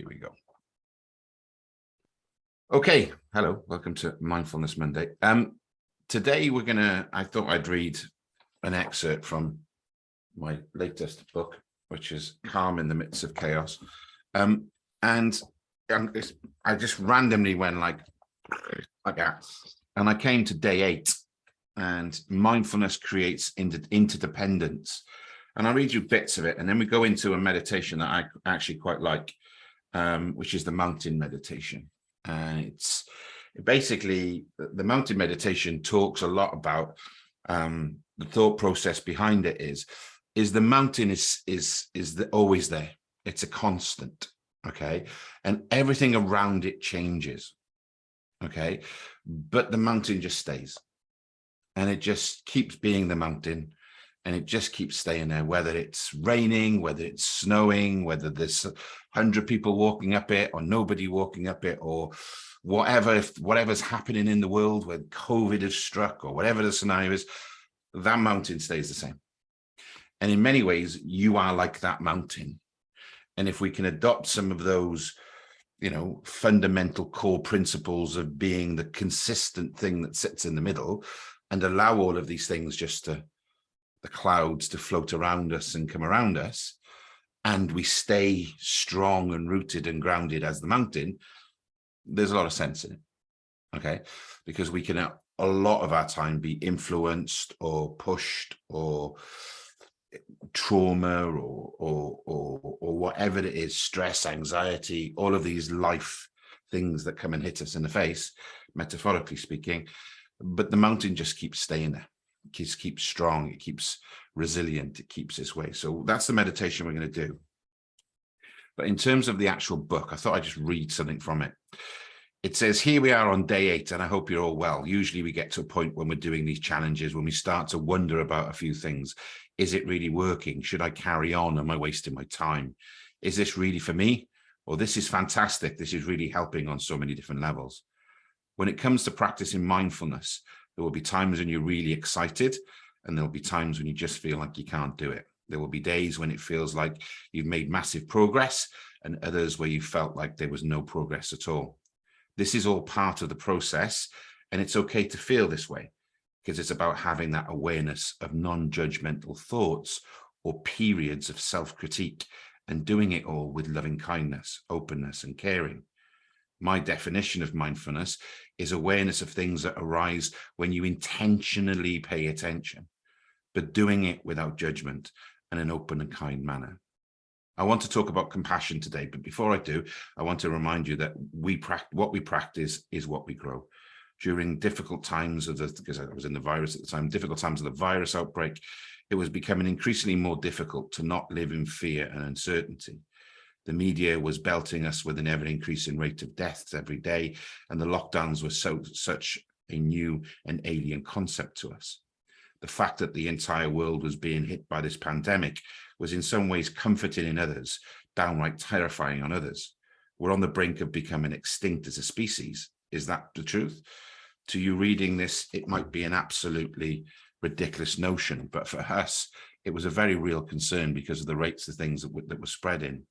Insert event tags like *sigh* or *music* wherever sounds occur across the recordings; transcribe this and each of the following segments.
Here we go. Okay, hello, welcome to Mindfulness Monday. Um, today we're gonna, I thought I'd read an excerpt from my latest book, which is Calm in the Midst of Chaos. Um, and um, I just randomly went like, like that. And I came to day eight and mindfulness creates inter interdependence. And I'll read you bits of it. And then we go into a meditation that I actually quite like um, which is the mountain meditation. And it's basically the mountain meditation talks a lot about um, the thought process behind it is is the mountain is is is the, always there. It's a constant, okay, and everything around it changes, okay, but the mountain just stays, and it just keeps being the mountain and it just keeps staying there, whether it's raining, whether it's snowing, whether there's 100 people walking up it or nobody walking up it or whatever, if whatever's happening in the world when COVID has struck or whatever the scenario is, that mountain stays the same. And in many ways, you are like that mountain. And if we can adopt some of those, you know, fundamental core principles of being the consistent thing that sits in the middle and allow all of these things just to the clouds to float around us and come around us, and we stay strong and rooted and grounded as the mountain, there's a lot of sense in it, okay? Because we can, uh, a lot of our time, be influenced or pushed or trauma or, or, or, or whatever it is, stress, anxiety, all of these life things that come and hit us in the face, metaphorically speaking, but the mountain just keeps staying there keeps keeps strong, it keeps resilient, it keeps its way. So that's the meditation we're going to do. But in terms of the actual book, I thought I'd just read something from it. It says, here we are on day eight, and I hope you're all well. Usually we get to a point when we're doing these challenges, when we start to wonder about a few things. Is it really working? Should I carry on? Am I wasting my time? Is this really for me? Or this is fantastic. This is really helping on so many different levels. When it comes to practicing mindfulness, there will be times when you're really excited and there'll be times when you just feel like you can't do it. There will be days when it feels like you've made massive progress and others where you felt like there was no progress at all. This is all part of the process and it's okay to feel this way because it's about having that awareness of non-judgmental thoughts or periods of self-critique and doing it all with loving kindness, openness and caring my definition of mindfulness is awareness of things that arise when you intentionally pay attention, but doing it without judgment and an open and kind manner. I want to talk about compassion today, but before I do, I want to remind you that we what we practice is what we grow. During difficult times of the, because I was in the virus at the time, difficult times of the virus outbreak, it was becoming increasingly more difficult to not live in fear and uncertainty the media was belting us with an ever increasing rate of deaths every day and the lockdowns were so such a new and alien concept to us. The fact that the entire world was being hit by this pandemic was in some ways comforting in others downright terrifying on others. We're on the brink of becoming extinct as a species. Is that the truth? To you reading this it might be an absolutely ridiculous notion but for us it was a very real concern because of the rates of things that, that were spreading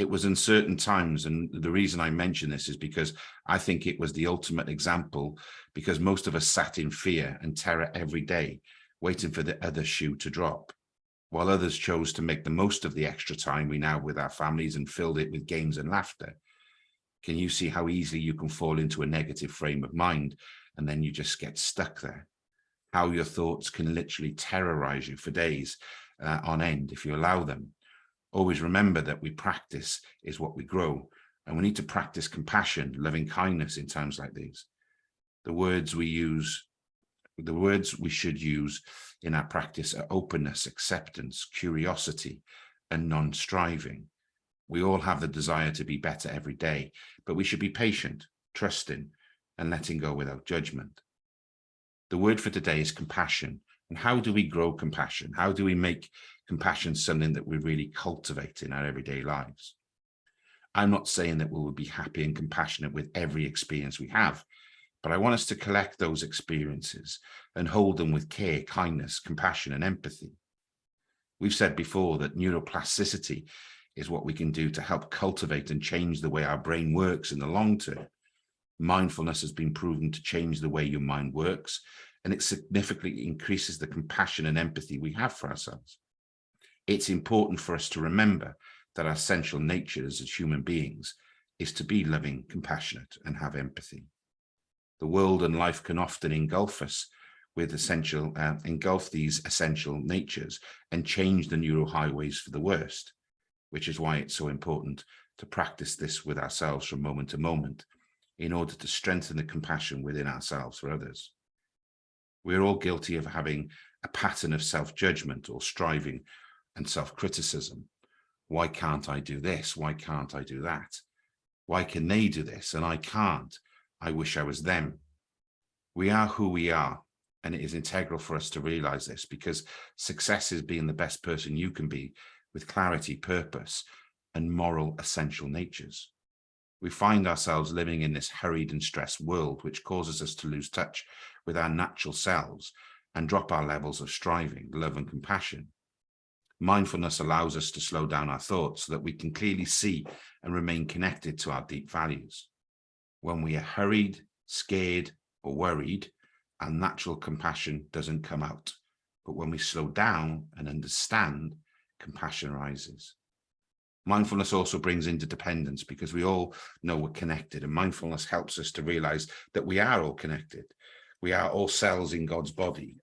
it was in certain times and the reason I mention this is because I think it was the ultimate example because most of us sat in fear and terror every day waiting for the other shoe to drop while others chose to make the most of the extra time we now with our families and filled it with games and laughter. Can you see how easily you can fall into a negative frame of mind and then you just get stuck there? How your thoughts can literally terrorize you for days uh, on end if you allow them always remember that we practice is what we grow and we need to practice compassion loving kindness in times like these. The words we use the words we should use in our practice are openness acceptance curiosity and non-striving. We all have the desire to be better every day but we should be patient trusting and letting go without judgment. The word for today is compassion. And how do we grow compassion? How do we make compassion something that we really cultivate in our everyday lives. I'm not saying that we will be happy and compassionate with every experience we have, but I want us to collect those experiences and hold them with care, kindness, compassion, and empathy. We've said before that neuroplasticity is what we can do to help cultivate and change the way our brain works in the long term. Mindfulness has been proven to change the way your mind works, and it significantly increases the compassion and empathy we have for ourselves. It's important for us to remember that our essential nature as human beings is to be loving, compassionate, and have empathy. The world and life can often engulf us with essential, uh, engulf these essential natures and change the neural highways for the worst, which is why it's so important to practice this with ourselves from moment to moment in order to strengthen the compassion within ourselves for others. We're all guilty of having a pattern of self-judgment or striving and self-criticism. Why can't I do this? Why can't I do that? Why can they do this and I can't? I wish I was them. We are who we are and it is integral for us to realize this because success is being the best person you can be with clarity, purpose, and moral essential natures. We find ourselves living in this hurried and stressed world, which causes us to lose touch with our natural selves and drop our levels of striving, love and compassion. Mindfulness allows us to slow down our thoughts so that we can clearly see and remain connected to our deep values. When we are hurried, scared, or worried, our natural compassion doesn't come out. But when we slow down and understand, compassion rises. Mindfulness also brings interdependence because we all know we're connected and mindfulness helps us to realize that we are all connected. We are all cells in God's body.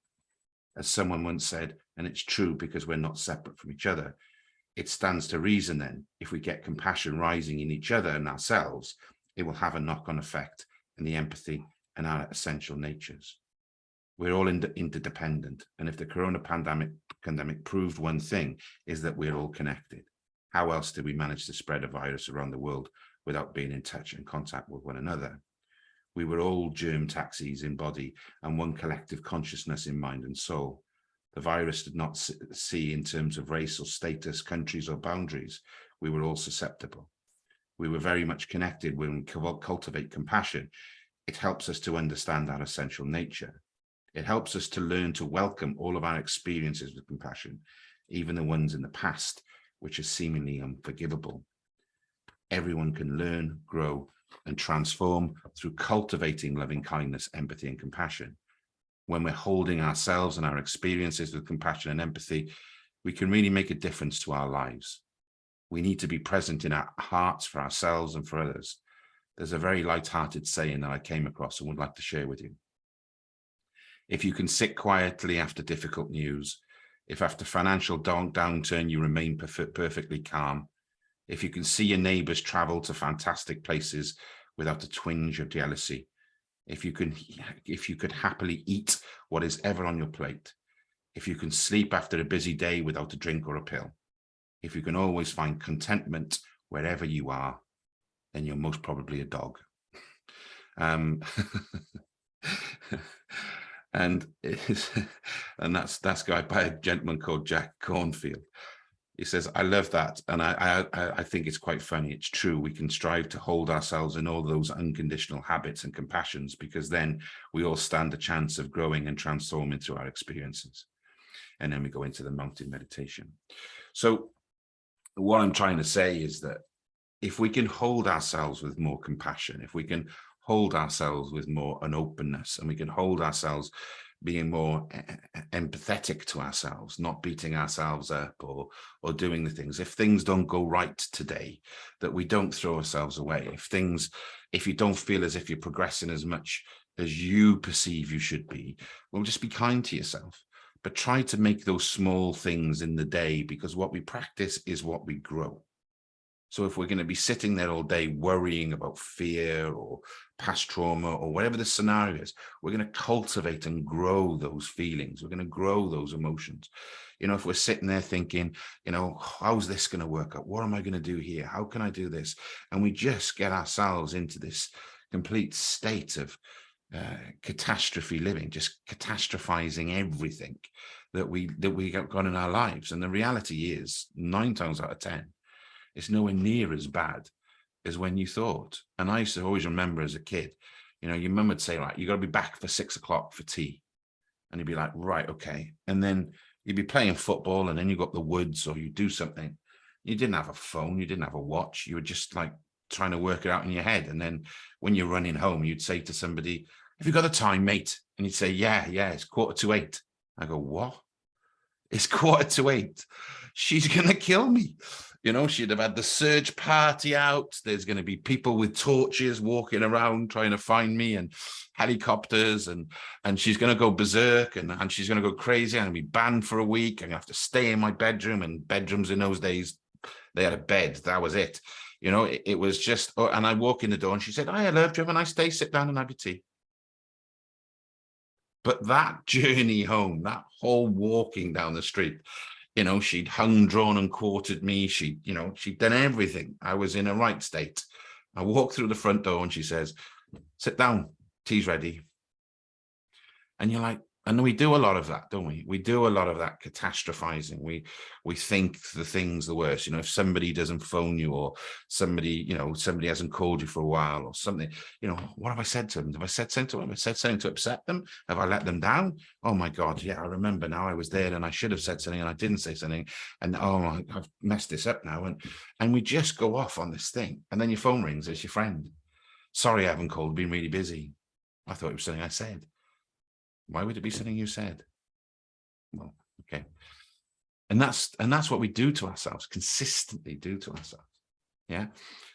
As someone once said, and it's true because we're not separate from each other, it stands to reason then, if we get compassion rising in each other and ourselves, it will have a knock-on effect in the empathy and our essential natures we're all interdependent. And if the corona pandemic, pandemic proved one thing, is that we're all connected. How else did we manage to spread a virus around the world without being in touch and contact with one another? We were all germ taxis in body and one collective consciousness in mind and soul. The virus did not see in terms of race or status, countries or boundaries. We were all susceptible. We were very much connected when we cultivate compassion. It helps us to understand our essential nature it helps us to learn to welcome all of our experiences with compassion, even the ones in the past, which are seemingly unforgivable. Everyone can learn, grow, and transform through cultivating loving kindness, empathy, and compassion. When we're holding ourselves and our experiences with compassion and empathy, we can really make a difference to our lives. We need to be present in our hearts for ourselves and for others. There's a very light-hearted saying that I came across and would like to share with you if you can sit quietly after difficult news, if after financial down downturn you remain perf perfectly calm, if you can see your neighbours travel to fantastic places without a twinge of jealousy, if you can, if you could happily eat what is ever on your plate, if you can sleep after a busy day without a drink or a pill, if you can always find contentment wherever you are, then you're most probably a dog. *laughs* Um, *laughs* and *laughs* and that's that's guy by a gentleman called Jack Kornfield. He says, I love that. And I, I, I think it's quite funny. It's true. We can strive to hold ourselves in all those unconditional habits and compassions because then we all stand a chance of growing and transforming through our experiences. And then we go into the mountain meditation. So what I'm trying to say is that if we can hold ourselves with more compassion, if we can hold ourselves with more an openness and we can hold ourselves being more empathetic to ourselves, not beating ourselves up or or doing the things. If things don't go right today, that we don't throw ourselves away. If things, if you don't feel as if you're progressing as much as you perceive you should be, well, just be kind to yourself. But try to make those small things in the day because what we practice is what we grow. So if we're going to be sitting there all day worrying about fear or past trauma or whatever the scenario is, we're going to cultivate and grow those feelings. We're going to grow those emotions. You know, if we're sitting there thinking, you know, how's this going to work out? What am I going to do here? How can I do this? And we just get ourselves into this complete state of uh, catastrophe living, just catastrophizing everything that we that we got in our lives. And the reality is nine times out of 10, it's nowhere near as bad as when you thought. And I used to always remember as a kid, you know, your mum would say, like, you got to be back for six o'clock for tea. And you'd be like, right, okay. And then you'd be playing football and then you got the woods or you do something. You didn't have a phone, you didn't have a watch, you were just like trying to work it out in your head. And then when you're running home, you'd say to somebody, have you got the time, mate? And you'd say, yeah, yeah, it's quarter to eight. I go, what? It's *laughs* quarter to eight. She's going to kill me. You know, she'd have had the search party out. There's going to be people with torches walking around trying to find me and helicopters and and she's going to go berserk and, and she's going to go crazy. I'm going to be banned for a week. I'm going to have to stay in my bedroom and bedrooms in those days, they had a bed. That was it. You know, it, it was just, oh, and I walk in the door and she said, I love you. Have a nice day. Sit down and have your tea. But that *laughs* journey home, that whole walking down the street, you know, she'd hung, drawn and quartered me. She, you know, she'd done everything. I was in a right state. I walked through the front door and she says, sit down, tea's ready. And you're like, and we do a lot of that, don't we? We do a lot of that catastrophizing. We we think the things the worst. You know, if somebody doesn't phone you or somebody, you know, somebody hasn't called you for a while or something, you know, what have I said to them? Have I said something to them? Have I said something to upset them? Have I let them down? Oh my God, yeah, I remember now I was there and I should have said something and I didn't say something. And oh, I've messed this up now. And and we just go off on this thing. And then your phone rings, it's your friend. Sorry, I haven't called, been really busy. I thought it was something I said. Why would it be something you said? Well, okay. And that's and that's what we do to ourselves, consistently do to ourselves. Yeah.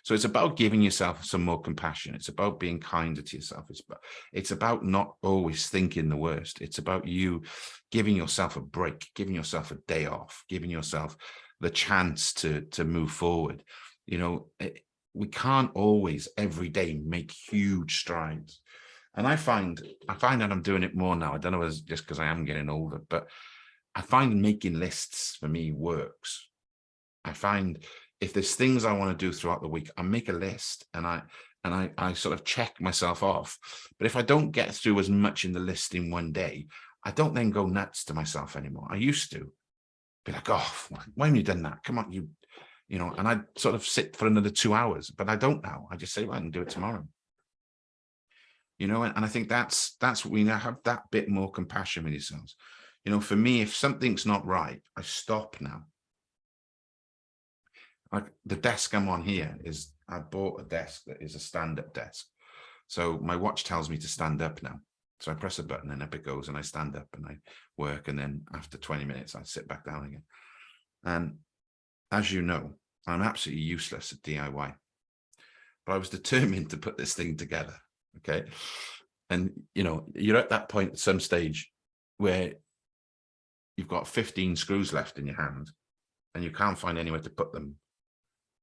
So it's about giving yourself some more compassion. It's about being kinder to yourself. It's about, it's about not always thinking the worst. It's about you giving yourself a break, giving yourself a day off, giving yourself the chance to, to move forward. You know, it, we can't always every day make huge strides. And I find I find that I'm doing it more now. I don't know if it's just because I am getting older, but I find making lists for me works. I find if there's things I want to do throughout the week, I make a list and I and I, I sort of check myself off. But if I don't get through as much in the list in one day, I don't then go nuts to myself anymore. I used to be like, oh, why haven't you done that? Come on, you, you know, and I'd sort of sit for another two hours, but I don't now. I just say, well, I can do it tomorrow you know and, and i think that's that's what we now have that bit more compassion with yourselves. You know for me if something's not right i stop now. Like the desk i'm on here is i bought a desk that is a stand-up desk. So my watch tells me to stand up now. So i press a button and up it goes and i stand up and i work and then after 20 minutes i sit back down again. And as you know i'm absolutely useless at diy but i was determined to put this thing together okay? And you know you're at that point at some stage where you've got 15 screws left in your hand and you can't find anywhere to put them.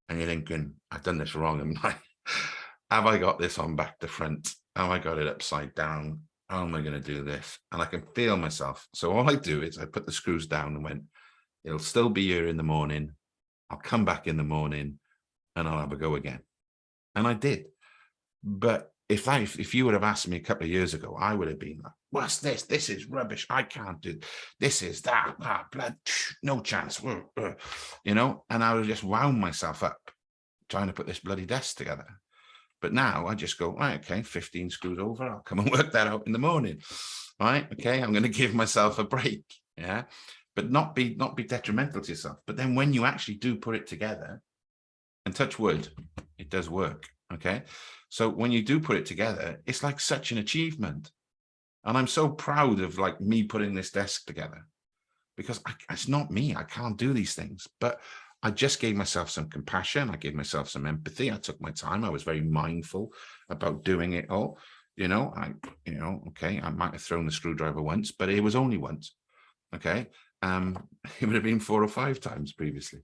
And you're thinking i've done this wrong am I? *laughs* Have i got this on back to front? Have i got it upside down? How am i going to do this? And i can feel myself. So all i do is i put the screws down and went it'll still be here in the morning. I'll come back in the morning and i'll have a go again. And i did. But if I, if you would have asked me a couple of years ago, I would have been like, what's this? This is rubbish. I can't do this is that, that blood, no chance, you know, and I would just wound myself up trying to put this bloody desk together. But now I just go, right, okay, 15 screws over. I'll come and *laughs* work that out in the morning. Right. Okay. I'm going to give myself a break. Yeah. But not be, not be detrimental to yourself. But then when you actually do put it together and touch wood, it does work. Okay. So when you do put it together, it's like such an achievement. And I'm so proud of like me putting this desk together because I, it's not me. I can't do these things, but I just gave myself some compassion. I gave myself some empathy. I took my time. I was very mindful about doing it all. You know, I, you know, okay, I might have thrown the screwdriver once, but it was only once. Okay. Um, *laughs* it would have been four or five times previously.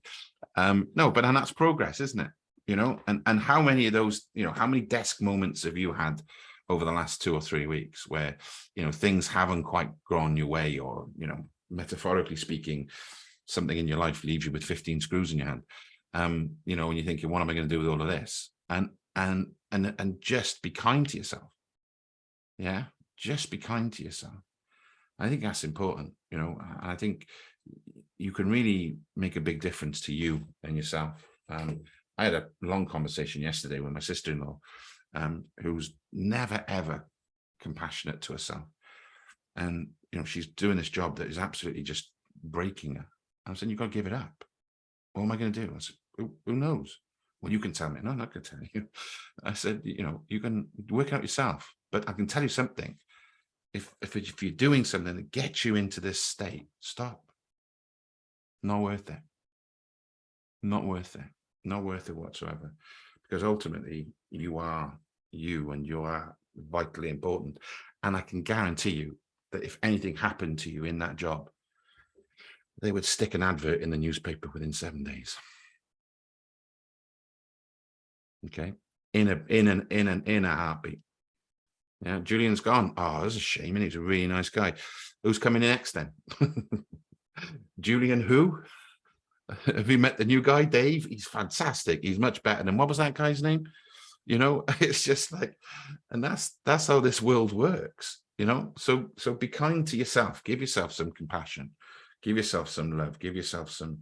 Um, no, but and that's progress, isn't it? You know, and, and how many of those, you know, how many desk moments have you had over the last two or three weeks where, you know, things haven't quite gone your way or, you know, metaphorically speaking, something in your life leaves you with 15 screws in your hand. Um, you know, when you're thinking, what am I going to do with all of this? And, and, and, and just be kind to yourself. Yeah. Just be kind to yourself. I think that's important, you know, and I think you can really make a big difference to you and yourself. Um, I had a long conversation yesterday with my sister-in-law, um, who's never, ever compassionate to herself. And, you know, she's doing this job that is absolutely just breaking her. I'm saying, you've got to give it up. what am I going to do? I said, who, who knows? Well, you can tell me. No, I'm not going to tell you. *laughs* I said, you know, you can work out yourself, but I can tell you something. If, if, if you're doing something that gets you into this state, stop. Not worth it. Not worth it. Not worth it whatsoever. Because ultimately you are you and you are vitally important. And I can guarantee you that if anything happened to you in that job, they would stick an advert in the newspaper within seven days. Okay, in a in an in an in a heartbeat. Yeah, Julian's gone. Oh, that's a shame. And he's a really nice guy. Who's coming in next then? *laughs* Julian who? Have you met the new guy, Dave? He's fantastic. He's much better than what was that guy's name? You know, *laughs* it's just like, and that's that's how this world works. You know, so so be kind to yourself. Give yourself some compassion give yourself some love, give yourself some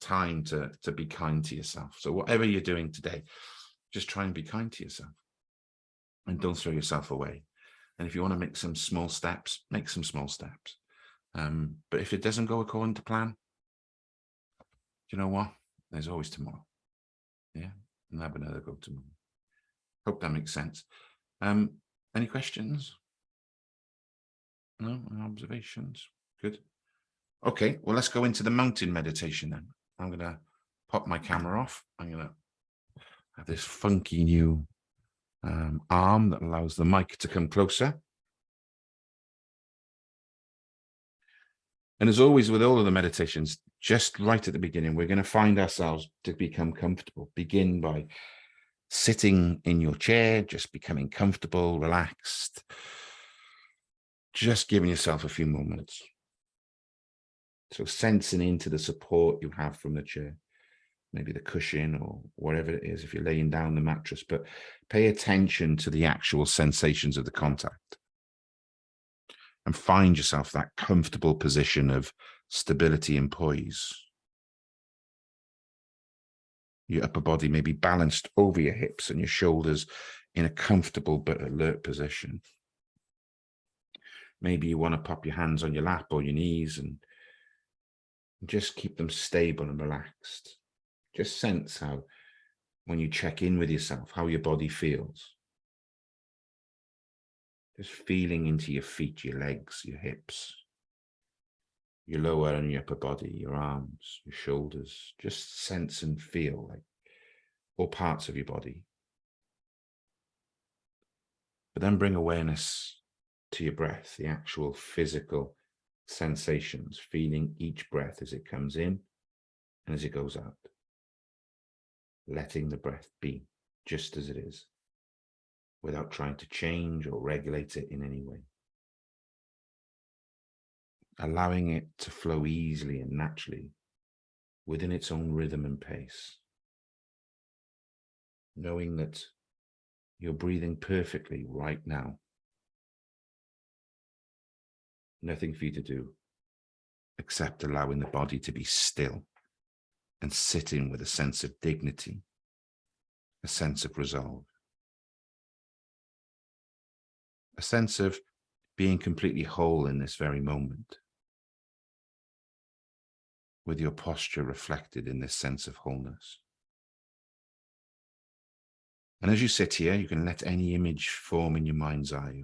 time to, to be kind to yourself. So whatever you're doing today, just try and be kind to yourself and don't throw yourself away. And if you want to make some small steps, make some small steps. Um, but if it doesn't go according to plan, you know what? There's always tomorrow. Yeah, and have another go tomorrow. Hope that makes sense. Um, any questions? No observations? Good. Okay, well, let's go into the mountain meditation then. I'm going to pop my camera off. I'm going to have this funky new um, arm that allows the mic to come closer. And as always, with all of the meditations, just right at the beginning, we're going to find ourselves to become comfortable. Begin by sitting in your chair, just becoming comfortable, relaxed, just giving yourself a few moments. So sensing into the support you have from the chair, maybe the cushion or whatever it is, if you're laying down the mattress, but pay attention to the actual sensations of the contact. And find yourself that comfortable position of stability and poise. Your upper body may be balanced over your hips and your shoulders in a comfortable but alert position. Maybe you want to pop your hands on your lap or your knees and just keep them stable and relaxed. Just sense how, when you check in with yourself, how your body feels. Just feeling into your feet, your legs, your hips, your lower and your upper body, your arms, your shoulders. Just sense and feel like all parts of your body. But then bring awareness to your breath, the actual physical sensations, feeling each breath as it comes in and as it goes out. Letting the breath be just as it is, without trying to change or regulate it in any way. Allowing it to flow easily and naturally within its own rhythm and pace. Knowing that you're breathing perfectly right now nothing for you to do except allowing the body to be still and sitting with a sense of dignity, a sense of resolve, a sense of being completely whole in this very moment, with your posture reflected in this sense of wholeness. And as you sit here, you can let any image form in your mind's eye,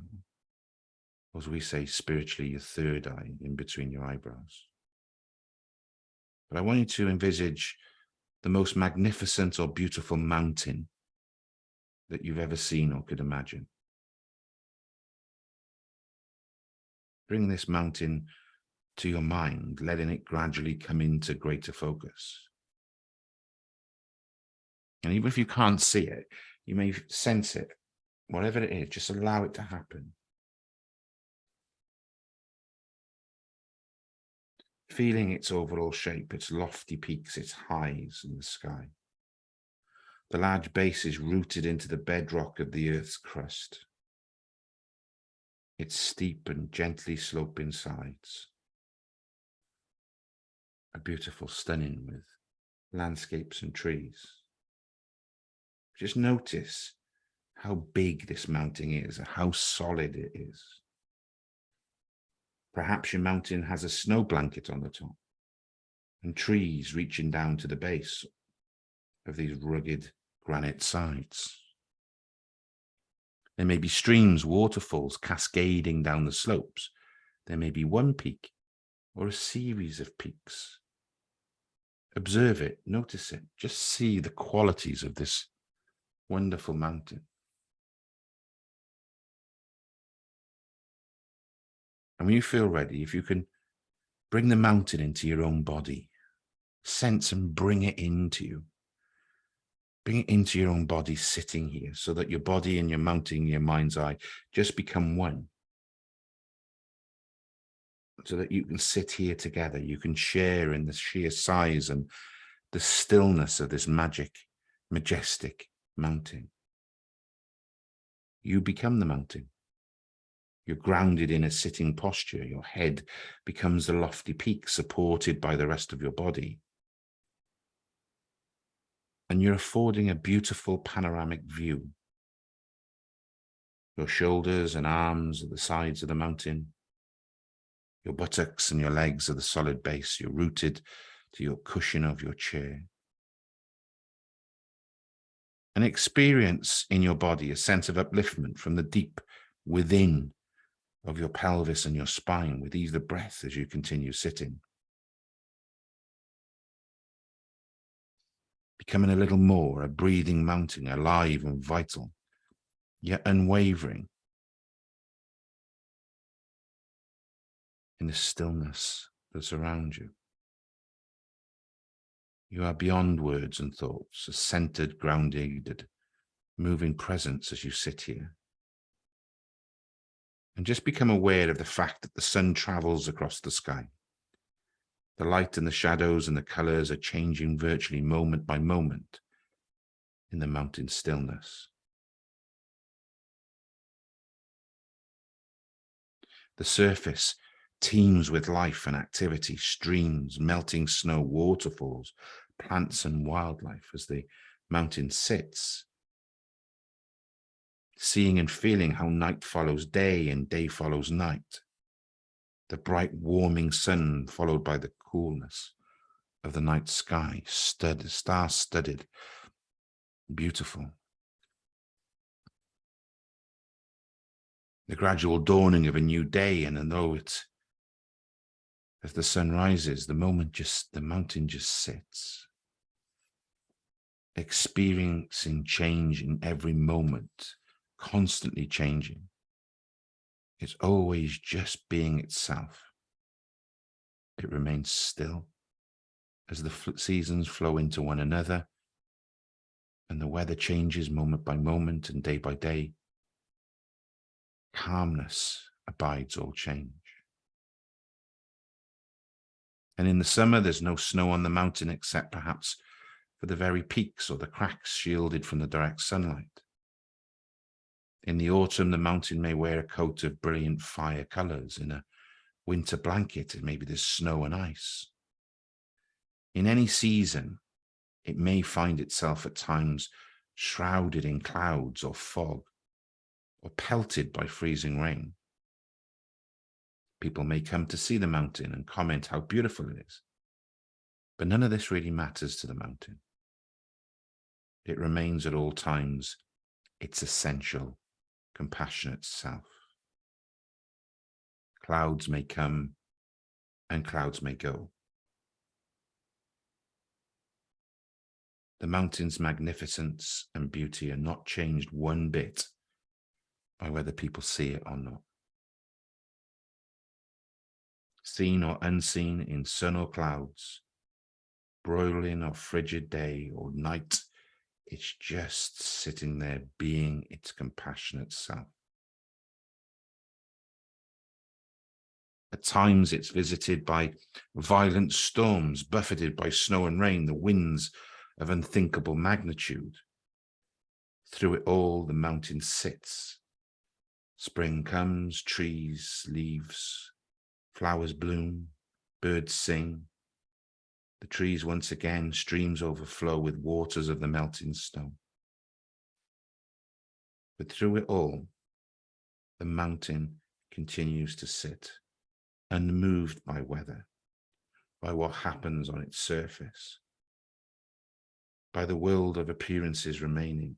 or as we say spiritually, your third eye in between your eyebrows. But I want you to envisage the most magnificent or beautiful mountain that you've ever seen or could imagine. Bring this mountain to your mind, letting it gradually come into greater focus. And even if you can't see it, you may sense it, whatever it is, just allow it to happen. feeling its overall shape, its lofty peaks, its highs in the sky. The large base is rooted into the bedrock of the Earth's crust. Its steep and gently sloping sides. A beautiful, stunning with landscapes and trees. Just notice how big this mountain is, and how solid it is. Perhaps your mountain has a snow blanket on the top. and trees reaching down to the base of these rugged granite sides. There may be streams, waterfalls cascading down the slopes. There may be one peak or a series of peaks. Observe it, notice it, just see the qualities of this wonderful mountain. And when you feel ready, if you can bring the mountain into your own body, sense and bring it into you. Bring it into your own body sitting here so that your body and your mountain, your mind's eye just become one. So that you can sit here together, you can share in the sheer size and the stillness of this magic, majestic mountain. You become the mountain. You're grounded in a sitting posture. Your head becomes the lofty peak supported by the rest of your body. And you're affording a beautiful panoramic view. Your shoulders and arms are the sides of the mountain. Your buttocks and your legs are the solid base. You're rooted to your cushion of your chair. And experience in your body a sense of upliftment from the deep within of your pelvis and your spine with of breath as you continue sitting. Becoming a little more a breathing mountain, alive and vital, yet unwavering in the stillness that's around you. You are beyond words and thoughts, a centered, grounded, moving presence as you sit here and just become aware of the fact that the sun travels across the sky. The light and the shadows and the colors are changing virtually moment by moment in the mountain stillness. The surface teems with life and activity, streams, melting snow, waterfalls, plants and wildlife as the mountain sits seeing and feeling how night follows day and day follows night. The bright warming sun followed by the coolness of the night sky, stud, star-studded, beautiful. The gradual dawning of a new day, and though it, as the sun rises, the moment just, the mountain just sits, experiencing change in every moment constantly changing. It's always just being itself. It remains still as the seasons flow into one another and the weather changes moment by moment and day by day. Calmness abides all change. And in the summer, there's no snow on the mountain except perhaps for the very peaks or the cracks shielded from the direct sunlight. In the autumn, the mountain may wear a coat of brilliant fire colors. In a winter blanket, and maybe there's snow and ice. In any season, it may find itself at times shrouded in clouds or fog, or pelted by freezing rain. People may come to see the mountain and comment how beautiful it is. But none of this really matters to the mountain. It remains at all times its essential compassionate self. Clouds may come and clouds may go. The mountain's magnificence and beauty are not changed one bit by whether people see it or not. Seen or unseen in sun or clouds, broiling or frigid day or night it's just sitting there being its compassionate self. At times it's visited by violent storms, buffeted by snow and rain, the winds of unthinkable magnitude. Through it all, the mountain sits. Spring comes, trees, leaves, flowers bloom, birds sing, the trees once again, streams overflow with waters of the melting snow. But through it all, the mountain continues to sit, unmoved by weather, by what happens on its surface, by the world of appearances remaining,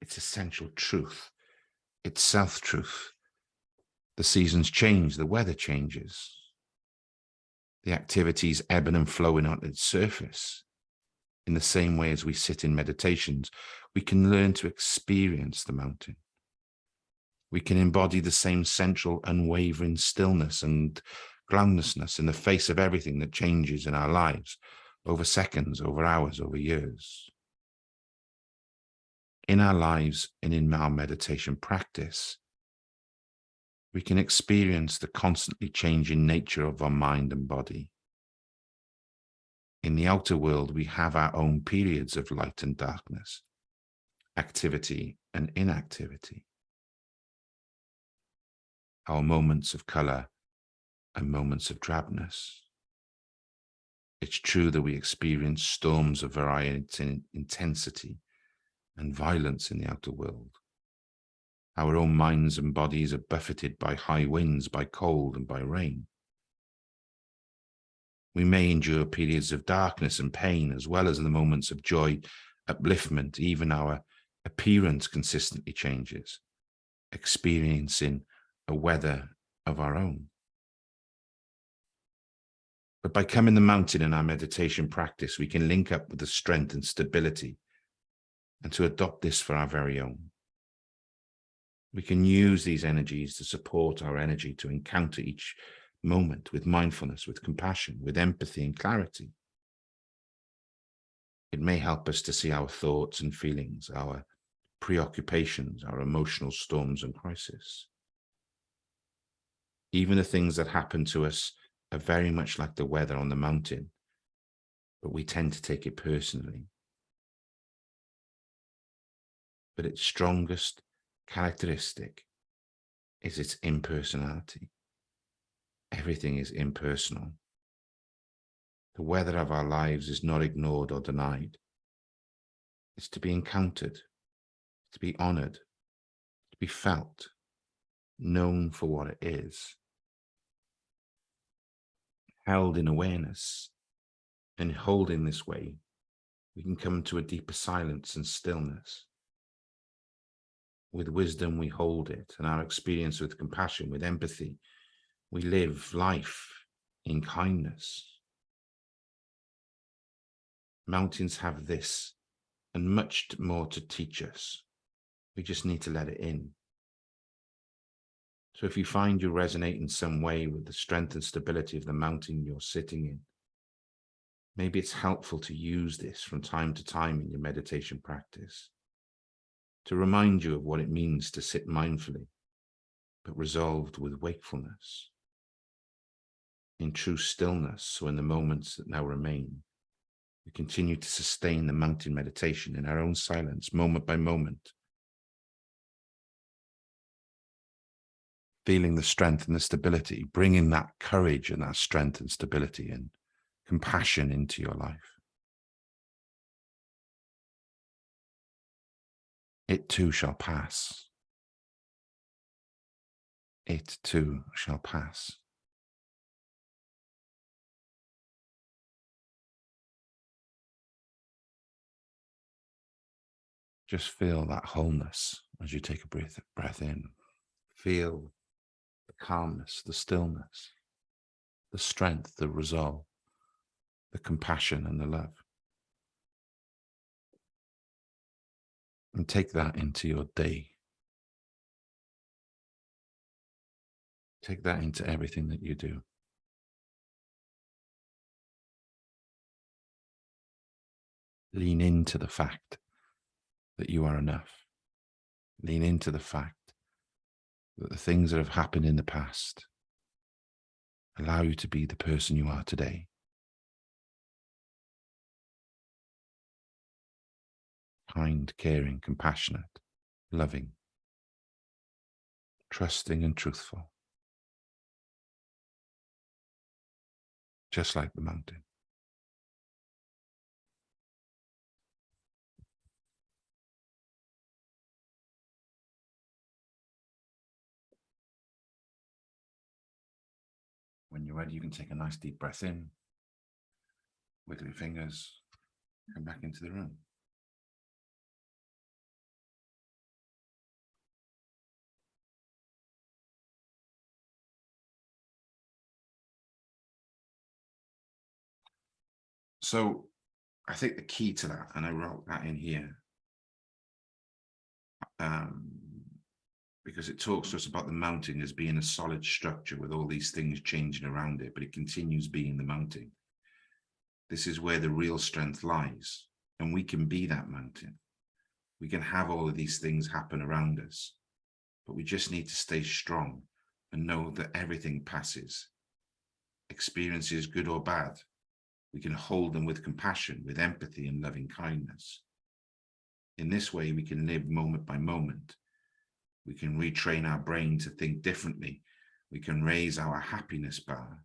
its essential truth, its self-truth. The seasons change, the weather changes, the activities ebbing and flowing on its surface. In the same way as we sit in meditations, we can learn to experience the mountain. We can embody the same central unwavering stillness and groundlessness in the face of everything that changes in our lives over seconds, over hours, over years. In our lives and in our meditation practice, we can experience the constantly changing nature of our mind and body. In the outer world, we have our own periods of light and darkness, activity and inactivity, our moments of color and moments of drabness. It's true that we experience storms of variety in intensity and violence in the outer world. Our own minds and bodies are buffeted by high winds, by cold and by rain. We may endure periods of darkness and pain, as well as the moments of joy, upliftment, even our appearance consistently changes, experiencing a weather of our own. But by coming the mountain in our meditation practice, we can link up with the strength and stability and to adopt this for our very own. We can use these energies to support our energy to encounter each moment with mindfulness, with compassion, with empathy and clarity. It may help us to see our thoughts and feelings, our preoccupations, our emotional storms and crises. Even the things that happen to us are very much like the weather on the mountain, but we tend to take it personally. But its strongest characteristic is its impersonality. Everything is impersonal. The weather of our lives is not ignored or denied. It's to be encountered, to be honored, to be felt, known for what it is held in awareness and holding this way, we can come to a deeper silence and stillness. With wisdom, we hold it and our experience with compassion, with empathy, we live life in kindness. Mountains have this and much more to teach us. We just need to let it in. So if you find you resonate in some way with the strength and stability of the mountain you're sitting in, maybe it's helpful to use this from time to time in your meditation practice to remind you of what it means to sit mindfully, but resolved with wakefulness, in true stillness. So in the moments that now remain, we continue to sustain the mountain meditation in our own silence, moment by moment, feeling the strength and the stability, bringing that courage and that strength and stability and compassion into your life. It too shall pass. It too shall pass. Just feel that wholeness as you take a breath, breath in. Feel the calmness, the stillness, the strength, the resolve, the compassion and the love. And take that into your day. Take that into everything that you do. Lean into the fact that you are enough. Lean into the fact that the things that have happened in the past allow you to be the person you are today. Kind, caring, compassionate, loving, trusting and truthful. Just like the mountain. When you're ready, you can take a nice deep breath in wiggle your fingers, come back into the room. So I think the key to that, and I wrote that in here, um, because it talks to us about the mountain as being a solid structure with all these things changing around it, but it continues being the mountain. This is where the real strength lies, and we can be that mountain. We can have all of these things happen around us, but we just need to stay strong and know that everything passes. Experiences, good or bad, we can hold them with compassion, with empathy and loving kindness. In this way, we can live moment by moment. We can retrain our brain to think differently. We can raise our happiness bar.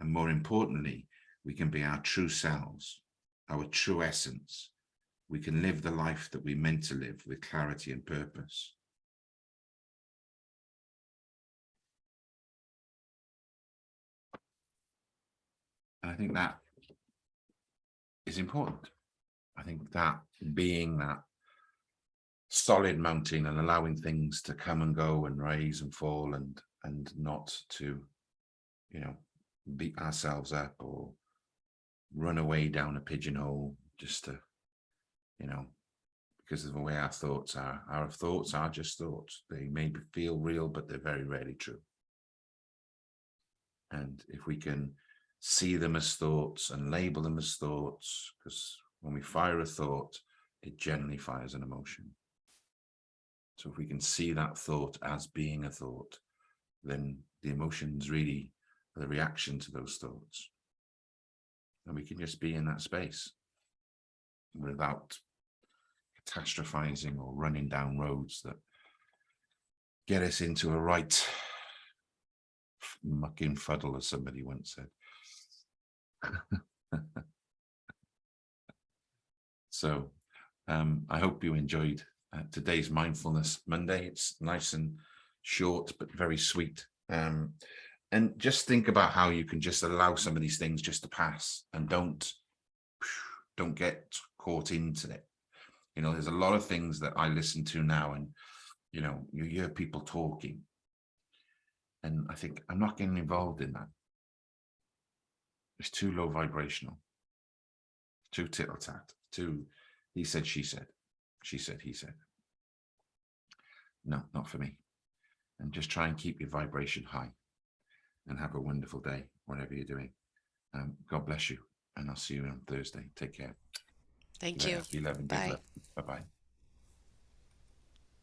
And more importantly, we can be our true selves, our true essence. We can live the life that we meant to live with clarity and purpose. And I think that is important. I think that being that solid mountain and allowing things to come and go and rise and fall and and not to, you know, beat ourselves up or run away down a pigeonhole just to, you know, because of the way our thoughts are. Our thoughts are just thoughts. They may feel real, but they're very rarely true. And if we can see them as thoughts and label them as thoughts, because when we fire a thought, it generally fires an emotion. So if we can see that thought as being a thought, then the emotions really are the reaction to those thoughts. And we can just be in that space without catastrophizing or running down roads that get us into a right mucking fuddle, as somebody once said. *laughs* so um, I hope you enjoyed uh, today's Mindfulness Monday. It's nice and short, but very sweet. Um, and just think about how you can just allow some of these things just to pass and don't, don't get caught into it. You know, there's a lot of things that I listen to now and, you know, you hear people talking. And I think I'm not getting involved in that. It's too low vibrational, too tittle tat, too he said, she said, she said, he said. No, not for me. And just try and keep your vibration high and have a wonderful day, whatever you're doing. Um, God bless you. And I'll see you on Thursday. Take care. Thank you. Be loving. Bye. Bye bye.